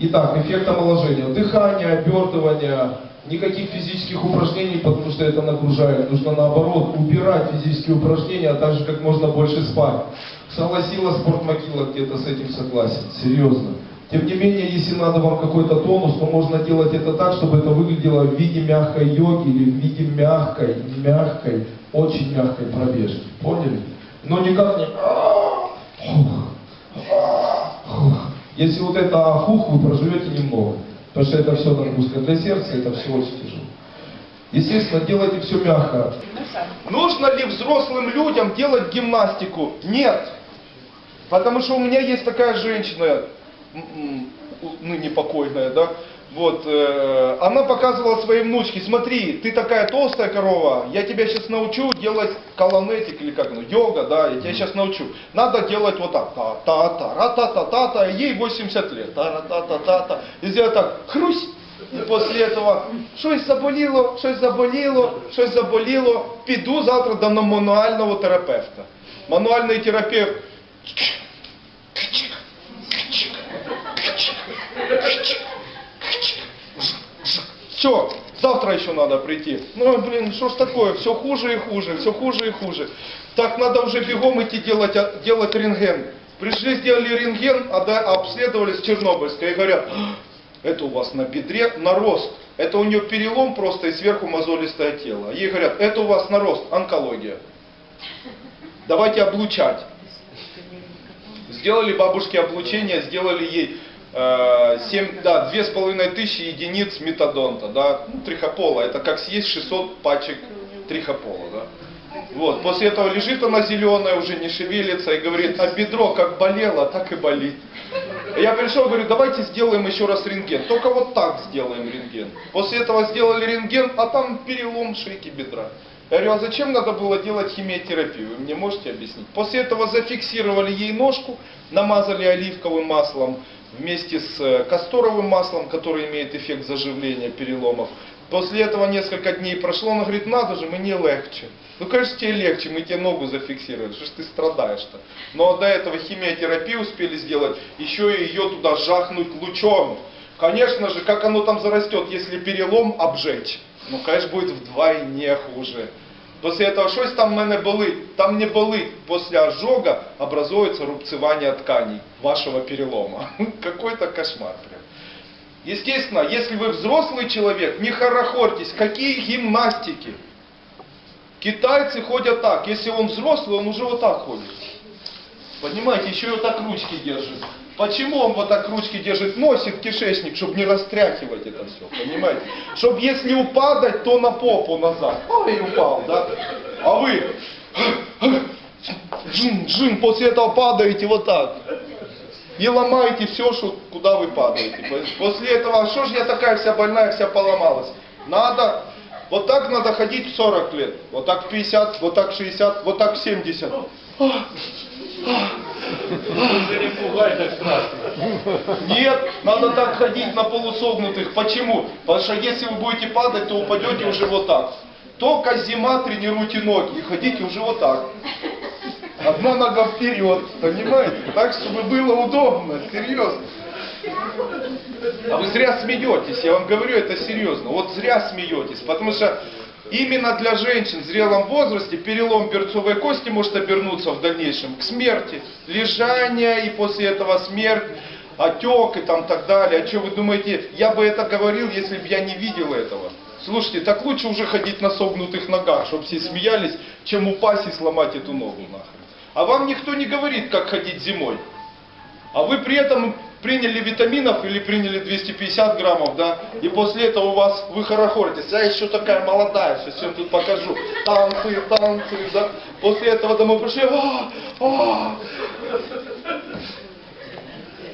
Итак, эффект омоложения. Дыхание, обертывание, никаких физических упражнений, потому что это нагружает. Нужно наоборот убирать физические упражнения, а также как можно больше спать. Согласила спортмогила где-то с этим согласен, серьезно. Тем не менее, если надо вам какой-то тонус, то можно делать это так, чтобы это выглядело в виде мягкой йоги или в виде мягкой, мягкой, очень мягкой пробежки. Поняли? Но никак не... Если вот это ахух, вы проживете немного. Потому что это все нагрузка для сердца, это все очень тяжело. Естественно, делайте все мягко. Нужно ли взрослым людям делать гимнастику? Нет. Потому что у меня есть такая женщина, ныне покойная, да, вот, э, она показывала своей внучке, смотри, ты такая толстая корова, я тебя сейчас научу делать колонетик или как, ну, йога, да, я тебя сейчас научу. Надо делать вот так, та та та ра та та та та ей 80 лет, та ра та та та та и сделать так, хрусь, і після этого щось заболіло, щось заболіло, щось заболіло, піду завтра до мануального терапевта. Мануальний терапевт все, завтра еще надо прийти. Ну, блин, что ж такое, все хуже и хуже, все хуже и хуже. Так надо уже бегом идти делать, а, делать рентген. Пришли, сделали рентген, а да, обследовали с Чернобыльской и говорят, «А, это у вас на бедре нарост. Это у нее перелом просто и сверху мозолистое тело. Ей говорят, это у вас нарост, онкология. Давайте облучать. Сделали бабушке облучение, сделали ей 7, да, две с половиной тысячи единиц метадонта, да, ну, трихопола. Это как съесть 600 пачек трихопола, да. Вот, после этого лежит она зеленая, уже не шевелится и говорит, а бедро как болело, так и болит. Я пришел, говорю, давайте сделаем еще раз рентген. Только вот так сделаем рентген. После этого сделали рентген, а там перелом шейки бедра. Я говорю, а зачем надо было делать химиотерапию? Вы мне можете объяснить? После этого зафиксировали ей ножку, намазали оливковым маслом вместе с э, касторовым маслом, который имеет эффект заживления переломов. После этого несколько дней прошло, она говорит, надо же, мне легче. Ну, конечно, тебе легче, мы тебе ногу зафиксировали, что ж ты страдаешь-то. Но до этого химиотерапию успели сделать, еще и ее туда жахнуть лучом. Конечно же, как оно там зарастет, если перелом обжечь? Ну, конечно, будет вдвойне хуже. Після этого щось там в мене болить, там не болить. После ожога образуется рубцевание тканей вашего перелома. Какой-то кошмар прям. Естественно, если вы взрослый человек, не хорохорьтесь, какие гимнастики. Китайцы ходят так, если он взрослый, он уже вот так ходит. Понимаете, еще и вот так ручки держит. Почему он вот так ручки держит? Носит кишечник, чтобы не растряхивать это все, понимаете? Чтобы если упадать, то на попу назад. Ой, упал, да? А вы джин, джин, после этого падаете вот так. И ломаете все, что, куда вы падаете. После этого, а что ж я такая вся больная, вся поломалась? Надо, вот так надо ходить в 40 лет. Вот так в 50, вот так в 60, вот так в 70. Уже не пугай так страшно. Нет, надо так ходить на полусогнутых. Почему? Потому что если вы будете падать, то упадете уже вот так. Только зима тренируйте ноги и ходите уже вот так. Одна нога вперед, понимаете? Так, чтобы было удобно, серьезно. А вы зря смеетесь, я вам говорю это серьезно. Вот зря смеетесь, потому что именно для женщин в зрелом возрасте перелом берцовой кости может обернуться в дальнейшем к смерти. Лежание и после этого смерть, отек и там так далее. А что вы думаете, я бы это говорил, если бы я не видел этого? Слушайте, так лучше уже ходить на согнутых ногах, чтобы все смеялись, чем упасть и сломать эту ногу нахрен. А вам никто не говорит, как ходить зимой. А вы при этом приняли витаминов или приняли 250 граммов, да, и после этого у вас, вы хорохоритесь, я еще такая молодая, сейчас всем тут покажу, танцы, танцы, да, после этого домой пришли, а, а,